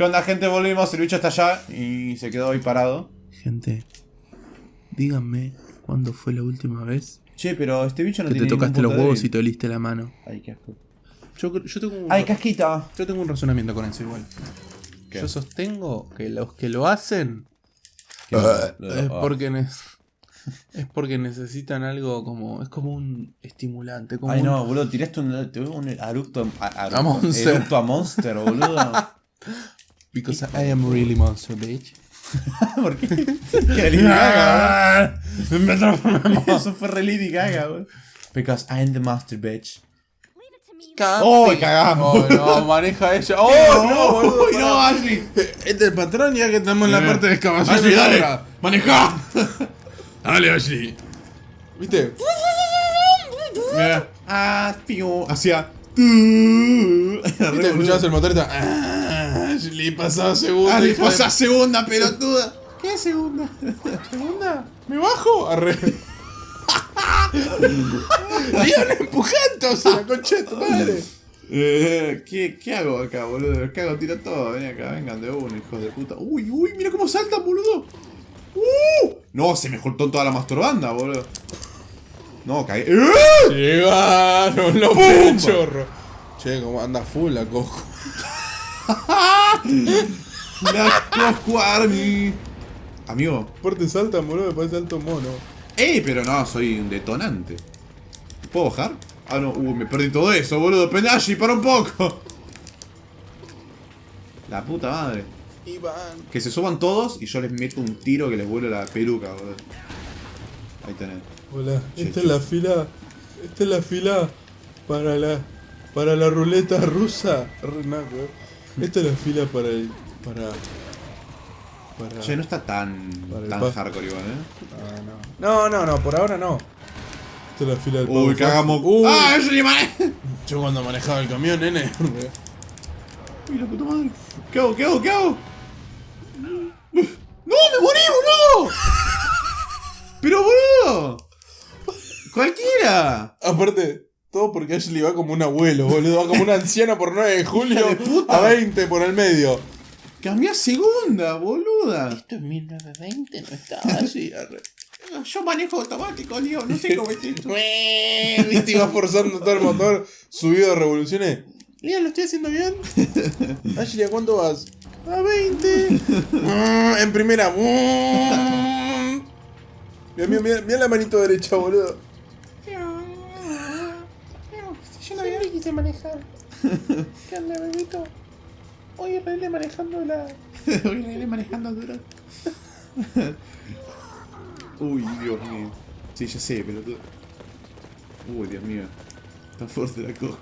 ¿Qué onda, gente? Volvimos, el bicho está allá y se quedó ahí parado. Gente, díganme cuándo fue la última vez Che, pero este bicho no que te tiene tocaste ningún los huevos y te oliste la mano. Ay, qué asco. Yo, yo tengo un, Ay, casquita. yo tengo un razonamiento con eso igual. ¿Qué? Yo sostengo que los que lo hacen es Ah. porque ne- es porque necesitan algo como es como un estimulante, como Ay, un- no, boludo, tiraste un, un eructo a, a- A Monster. eructo a Monster, boludo. because I am really monster bitch. ¿Por qué? ¿Qué Lady Gaga, boludo? Eso fue re Lady Gaga, boludo. Because I'm the master bitch. ¡Oh, cagamos! Oh, no, maneja ella. ¡Oh, no, boludo! ¡Uy, no, Ashley! Este es el patrón ya que estamos en la parte de excavación. Ashley, dale. ¡Maneja! Dale, Ashley. ¿Viste? Mira. Ah, tío. Hacía. ¿Viste? Escuchabas el motor y estaba. Ashley, pasaba segunda. Ah, le hija de- pasa segunda, pelotuda. ¿Qué segunda? ¿Segunda? ¿Me bajo? Arre. Leon empujándose la concha de tu madre. Eh, ¿qué, ¿Qué hago acá, boludo? ¿Qué hago? Tiro todo. Ven acá, vengan de uno, hijos de puta. Uy, uy, mira cómo saltan, boludo. Uh, no, se me juntó toda la masturbanda, boludo. No, caí. ¡Eh! Llegaron los ¡Pum! pechorros. Che, como anda full la cojo. La Cosco Army. Amigo. Aparte saltan, boludo, me parece alto mono. ¡Ey! Pero no, soy un detonante. ¿Puedo bajar? Ah, no, uh, me perdí todo eso, boludo. Penashi, para un poco. La puta madre. Iván. Que se suban todos y yo les meto un tiro que les vuelve la peluca, boludo. Ahí tenés. Hola, Che, esta che. es la fila. Esta es la fila para la. Para la ruleta rusa. R- no, ¿no? Esta es la fila para el. Para. Para. Che, no está tan, tan hardcore igual, ¿eh? Ah, no. no, no, no, por ahora no. Esta es la fila del Uy, cagamos. Uy, ¡Ah, mané! yo cuando manejaba el camión, nene. Uy, la puta madre. ¿Qué hago? ¿Qué hago? ¿Qué hago? ¡No! ¡Me morí, boludo! ¡Pero, boludo! ¡Cualquiera! Aparte, todo porque Ashley va como un abuelo, boludo. Va como un anciano por 9 de julio Hija de puta. a 20 por el medio. Cambié a segunda, boluda. Esto en 1920 no estaba así. arre. Yo manejo automático, Leo. No sé cómo es esto. Viste, iba forzando todo el motor, subido de revoluciones. Mira, ¿lo estoy haciendo bien? Ashley, ¿a cuánto vas? A 20. Mm, en primera. Mira, mira, mira la manito derecha, boludo. Siempre quise manejar. ¿Qué onda, bebito? Hoy arreglé manejando la... Hoy le iré manejando duro. Uy, Dios mío. Sí, ya sé, pero tú. Uy, Dios mío. Está fuerte la coco.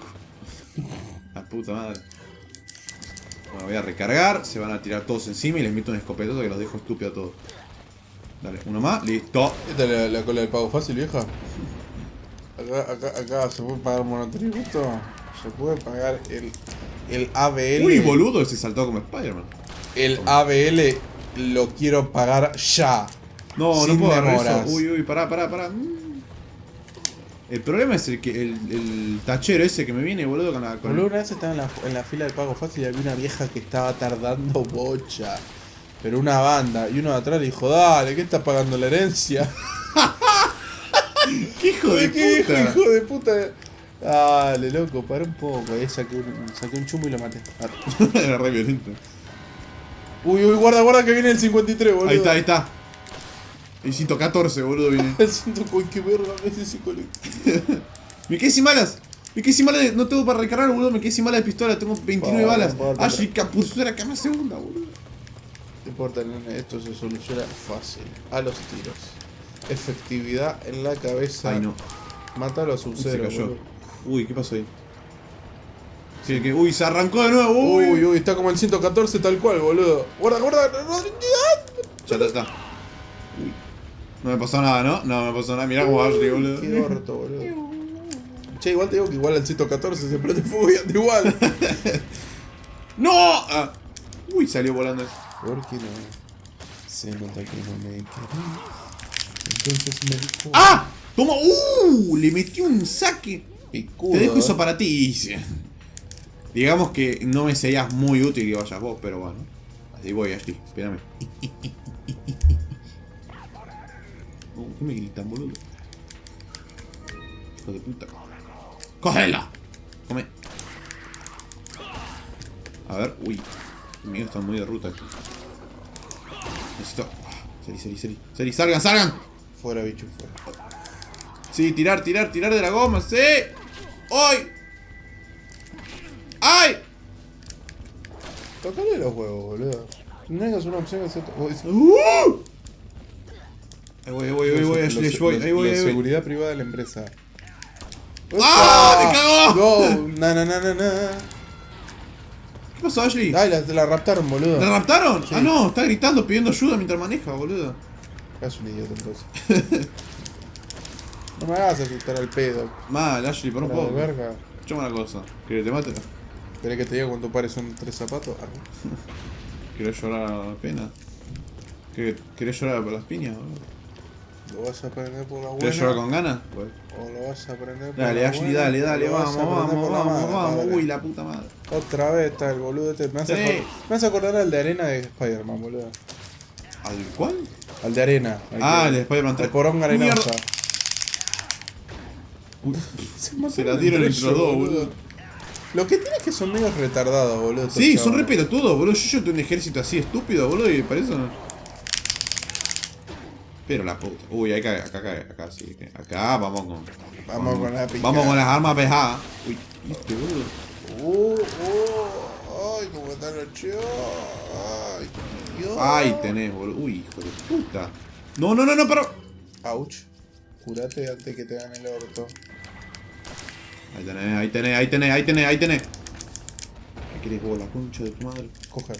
La puta madre. Bueno, voy a recargar. Se van a tirar todos encima y les meto un escopetazo que los dejo estúpidos a todos. Dale, uno más, listo. ¿Esta es la, la cola del pago fácil, vieja? Acá, acá, acá se puede pagar monotributo. Se puede pagar el, el ABL. Uy, boludo, ese saltó como Spider-Man. El ABL lo quiero pagar ya. No, Sin no puedo demoras. eso. Uy, uy, pará, pará, pará. Mm. El problema es el que el, el tachero ese que me viene, boludo, con la. Con Boludo, una vez estaba en la, en la fila del pago fácil y había una vieja que estaba tardando bocha. Pero una banda. Y uno de atrás le dijo, dale, ¿qué estás pagando la herencia? ¡Qué hijo de ¿Qué puta! hijo, hijo de puta? Dale, loco, para un poco. Ahí saqué un, saqué un chumbo y lo maté. Arre. Era re violento. Uy, uy, guarda, guarda que viene el 53, boludo. Ahí está, ahí está. El 114, boludo, viene. Siento uy, qué verga me hace ese colectivo. Me quedé sin balas. Me quedé sin balas. de- No tengo para recargar, boludo. Me quedé sin balas de pistola. Tengo 29 Para, balas. Ashley Capuzura, que más segunda, boludo. No importa, nene, esto se soluciona fácil. A los tiros. Efectividad en la cabeza. Ay, no. Mátalo a se cero. Uy, ¿qué pasó ahí? Sí, que, uy, se arrancó de nuevo. Uy, Uy, uy, está como el 114 tal cual, boludo. Guarda, guarda. Ya está, está. Uy. No me pasó nada, ¿no? No me pasó nada. Mirá cómo Ashley, boludo. Qué orto, boludo. Che, igual te digo que igual al 114 se prende fuego y igual. ¡No! Ah. Uy, salió volando. ¿Por qué no? Se nota que no me querés. Entonces me dijo. ¡Ah! ¡Toma! ¡Uh! Le metí un saque. Picudo. Te dejo ¿eh? eso para ti. Digamos que no me serías muy útil que vayas vos, pero bueno. Así voy, Ashley. Espérame. Oh, ¿Qué me gritan, boludo? Hijo de puta. ¡Cógela! Come. A ver, uy. Mío está muy de ruta aquí. Necesito. ah, Seri, seri, seri. Seri, salgan, salgan. Fuera, bicho, fuera. Sí, tirar, tirar, tirar de la goma, sí. ¡Ay! ¡Ay! Tocale los huevos, boludo. No tengas una opción te... Uy, ¡Uh! Ahí voy, ahí voy, ahí voy, Ashley, ahí voy, ahí voy, La ahí voy. seguridad privada de la empresa. ¡Ah! ¡Me cagó! ¡Go! Na, na, na, na, na. ¿Qué pasó, Ashley? Ay, la, la raptaron, boludo. ¿La raptaron? Sí. Ah, no, está gritando, pidiendo ayuda mientras maneja, boludo. Es un idiota entonces. no me hagas asustar al pedo. Mal, Ashley, por un poco. verga. Escuchame una cosa. ¿Querés que te mate? ¿Querés que te diga cuánto pares son tres zapatos? Ah, ¿Querés llorar a la pena? ¿Querés llorar por las piñas, boludo? ¿Lo vas a aprender por la buena? ¿Querés llorar con ganas? Pues. ¿O lo vas a aprender por Dale, la Ashley, buena? dale, ¿O dale, vas vamos, vamos, vamos, vamos. padre? Uy, la puta madre. Otra vez está el boludo este. Me hace, Sí. me hace acordar al de arena de Spider-Man, boludo. ¿Al cuál? Al de arena. al Ah, que- el de Spider-Man El 3. poronga arenosa. Uy, Se, Se la dieron entre los dos, boludo. Lo que tiene es que son medio retardados, boludo. Sí, son re pelotudos, boludo. Yo, yo tengo un ejército así estúpido, boludo, y para eso no. Pero la puta. Uy, acá, acá, acá, acá, sí. Acá vamos con. Vamos con la. Vamos con las armas pesadas. Uy, viste, boludo. Uh, uh, ay, cómo están los chicos. Ay, Dios. Ahí tenés, boludo. Uy, hijo de puta. No, no, no, no, pero. Ouch. Curate antes que te hagan el orto. Ahí tenés, ahí tenés, ahí tenés, ahí tenés, ahí tenés. ¿Qué querés vos, la concha de tu madre? Coger.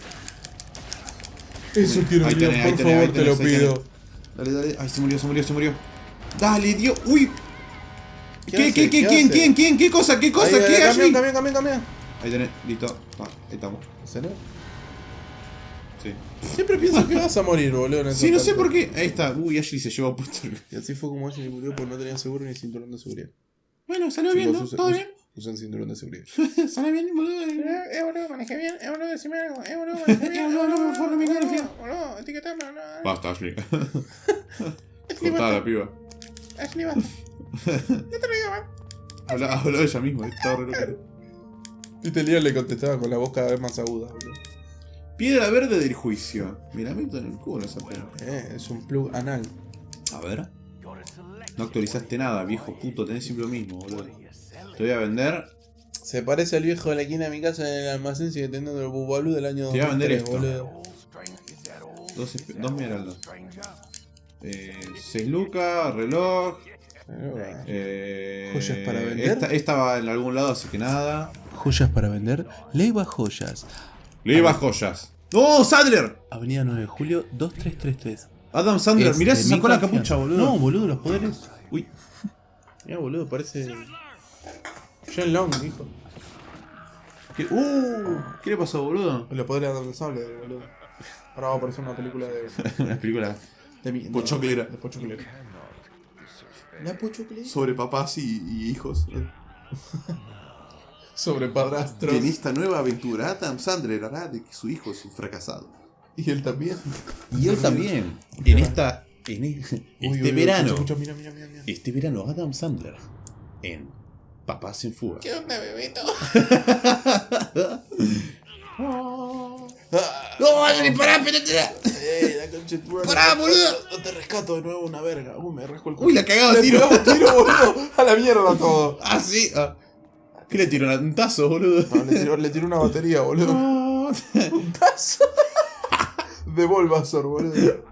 Eso quiero Ahí Dios, tenés, ahí por tenés, favor, te lo tenés, pido. Dale, dale. Ay, se murió, se murió, se murió. Dale, Dios. Uy. ¿Qué ¿Qué, qué, qué, ¿Qué quién, quién, quién? ¿Qué cosa, qué cosa, Ahí, qué, camión, camión. Ahí tenés, listo. Ah, ahí estamos. ¿En serio? Sí. Siempre pienso que vas a morir, boludo. en Sí, no sé saltos. por qué. Ahí está. Uy, Ashley se llevó puesto. Y así fue como Ashley murió porque no tenía seguro ni cinturón de seguridad. Bueno, salió bien, ¿no? ¿Todo bien? Usen cinturón de seguridad. Salió bien, boludo. Eh, boludo, manejé bien. Eh, boludo, decime algo. Eh, boludo, manejé bien. No, no, por favor, no me boludo, confío. Boludo, etiquetame, boludo. Basta, Ashley. Cortada la piba. Ashley, basta. No te lo digo, man. Habla ella misma, está re loca. Y te Leon le contestaba con la voz cada vez más aguda, boludo. Piedra verde del juicio. Mira, meto en el culo esa pena. Eh, es un plug anal. A ver. No actualizaste nada, viejo puto. Tenés siempre lo mismo, boludo. Te voy a vender. Se parece al viejo de la esquina de mi casa en el almacén sigue teniendo el bubalú del año Te voy a vender 2003, esto. boludo. Dos, dos esmeraldas. Eh, 6 lucas, reloj. Eh, ¿Joyas para vender? Esta, esta va en algún lado, así que nada. Joyas para vender. Leiva Joyas. Le iba joyas. ¡No, Sadler! Avenida 9 de Julio 2333. Adam Sandler, mirá, se sacó la capucha, boludo. No, boludo, los poderes. Uy, Mira, boludo, parece. John Long, hijo. ¿qué, uh, ¿qué le pasó, boludo? Los poderes de sable, boludo. Ahora va a aparecer una película de. Una película de mi, Pochoclera. De Pochoclera. La Pochoclera. sobre papás y, y hijos. Sobre padrastros. En esta nueva aventura, Adam Sandler hará de que su hijo es un fracasado. Y él también. Y él también. En esta. En este Uy, uy, uy, verano. escucha, escucha, mira, mira, mira, mira. Este verano, Adam Sandler. En Papás en Fuga. ¿Qué onda, bebito? ¡No, Adri, pará, ¡Eh, la concha de tu madre! Pará, boludo. No te rescato de nuevo una verga. Uy, me rasco el culo. Uy, la cagaba Le a tiro. tiro, boludo. A la mierda todo. Ah, sí. ah. ¿Qué le tiró? ¿Un tazo, boludo? No, le tiró, le tiró una batería, boludo. Un tazo. De Bulbasaur, boludo.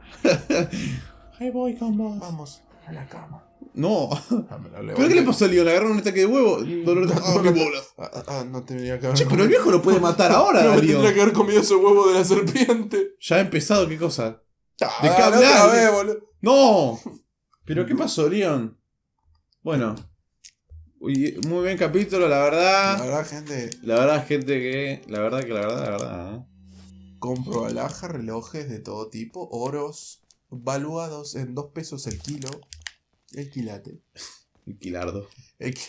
Ahí voy con vos. Vamos a la cama. No. Ah, ¿Pero qué le pasó a Leon? ¿Le agarraron un ataque de huevo? Dolor de... Ah, mi bola. Ah, ah, ah, no tendría que haber. Che, pero el viejo lo puede matar ahora, No, Leon. tendría que haber comido ese huevo de la serpiente. Ya ha empezado, ¿qué cosa? Ah, ¿De qué hablar? otra vez. ¡No! ¿Pero qué pasó, Leon? Bueno. Uy, muy bien capítulo, la La verdad. verdad, gente, La verdad, gente, que... La verdad que la verdad, la verdad. ¿eh? compro alhaja, relojes de todo tipo, oros, valuados en 2 pesos el kilo. El quilate. Un quilardo. El qui-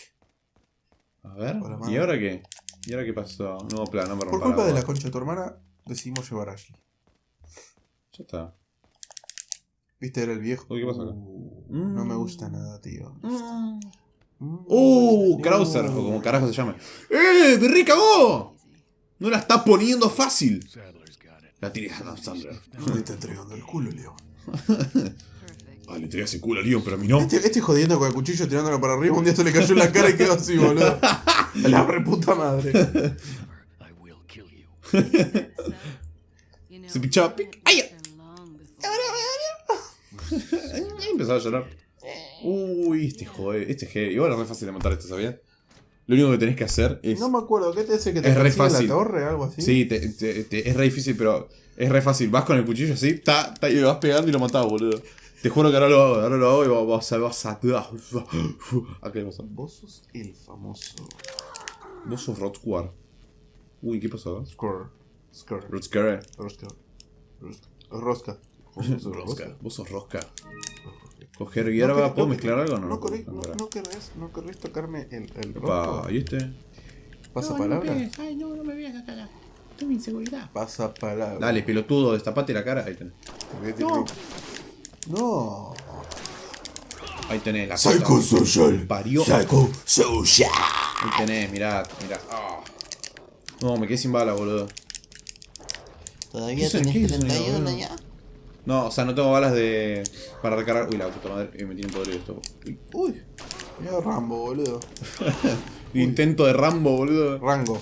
A ver. ¿Y ahora qué? ¿Y ahora qué pasó? Nuevo plan, no me Por culpa de la concha de tu hermana, decidimos llevar a Ashley. Ya está. ¿Viste? Era el viejo. Uy, ¿qué pasó acá? Uh, No me gusta nada, tío. Mm, ¡Uh! Krauser, o como carajo se llama. ¡Eh! ¡Me recagó! No la está poniendo fácil. La tiré a Sandler. No está entregando el culo, Leo. Ah, le tiré ese culo a Leon, pero a mí no. Este, este jodiendo con el cuchillo tirándolo para arriba, un día se le cayó en la cara y quedó así, boludo. A la reputa madre. Se pichaba. pic. ¡Ay! Empezaba a llorar. Uy, este joder, este G. Igual es re fácil de montar esto, ¿sabías? Lo único que tenés que hacer es. No me acuerdo, ¿qué te hace que te Es re fácil. la torre algo así? Sí, te- te- te- es re difícil, pero es re fácil. Vas con el cuchillo así, ta, ta, y le vas pegando y lo matás, boludo. Te juro que ahora lo hago, ahora lo hago y vas a. Vas a. ¿A qué pasó? Vos sos el famoso Vos sos Rotquar. Uy, ¿qué pasó? Score. Score. Rosca. Rosca. Rosca. Vos sos Rosca. Vos sos Rosca. Coger No hierba, querés- ¿puedo no mezclar algo o no? No, querés, no, no querés, no querés tocarme el, el Opa, rostro. ¿y este? ¿Pasa palabra? Ay, no, no me veas acá. Tengo inseguridad. Pasa palabra. Dale, pelotudo, destapate la cara. Ahí tenés. No. No. Ahí tenés la Social. Parió. Psycho Social. Ahí tenés, mirá, mirá. No, me quedé sin bala, boludo. ¿Todavía ¿Qué son- tenés qué son, 31 boludo? ya? No, o sea, no tengo balas de. para recargar. Uy, la puta madre, eh, me tiene podrido esto. Uy. Mira Rambo, boludo. Intento de Rambo, boludo. Rango.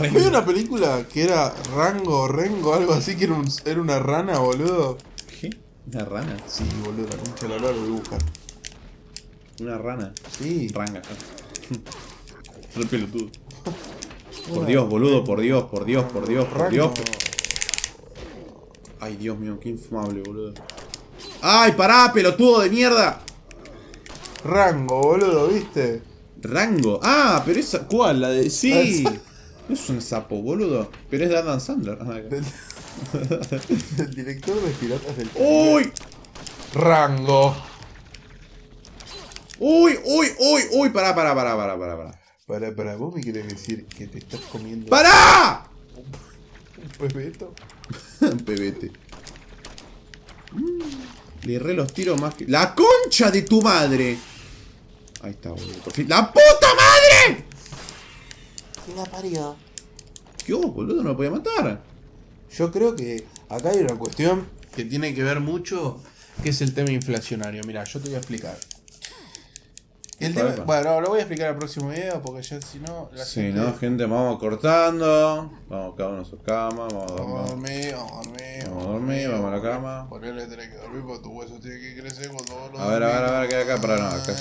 Había una película que era Rango, Rengo, algo así, que era, un- era una rana, boludo. ¿Qué? Una rana. Sí, boludo, la concha de la lo voy a buscar. Una rana. Sí. Ranga. Re pelotudo. Por Dios, boludo, por Dios, por Dios, por Dios, por. Dios. Ay, Dios mío, qué infumable, boludo. ¡Ay, pará, pelotudo de mierda! Rango, boludo, ¿viste? Rango. Ah, pero esa. ¿Cuál? La de. Sí. No es un sapo, boludo. Pero es de Adam Sandler. Ah. Del, del director de Piratas del Caribe. ¡Uy! Rango. ¡Uy, uy, uy, uy! Pará, pará, pará, pará, pará, pará. Para, para, vos me querés decir que te estás comiendo ¡Pará! Un bebeto. Pebete. Le erré los tiros más que. ¡La concha de tu madre! Ahí está, boludo. Por fin. ¡La puta madre! ¿Quién la parió? ¿Qué hubo, boludo? No lo podía matar. Yo creo que acá hay una cuestión que tiene que ver mucho, que es el tema inflacionario. Mira, yo te voy a explicar. El tema, bueno, lo voy a explicar el próximo video porque ya si no la Sí, gente- ¿no? Gente, vamos cortando. Vamos cada uno a su cama. Vamos a dormir. vamos a dormir. Vamos a dormir, vamos a la cama. Ponele, tenés que dormir porque tus huesos tienen que crecer cuando vos lo A ver, a ver, a ver, ¿qué hay acá? Para no, acá.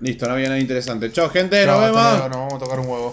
Listo, no había nada interesante. Chao, gente, nos vemos. Nos vamos a tocar un huevo.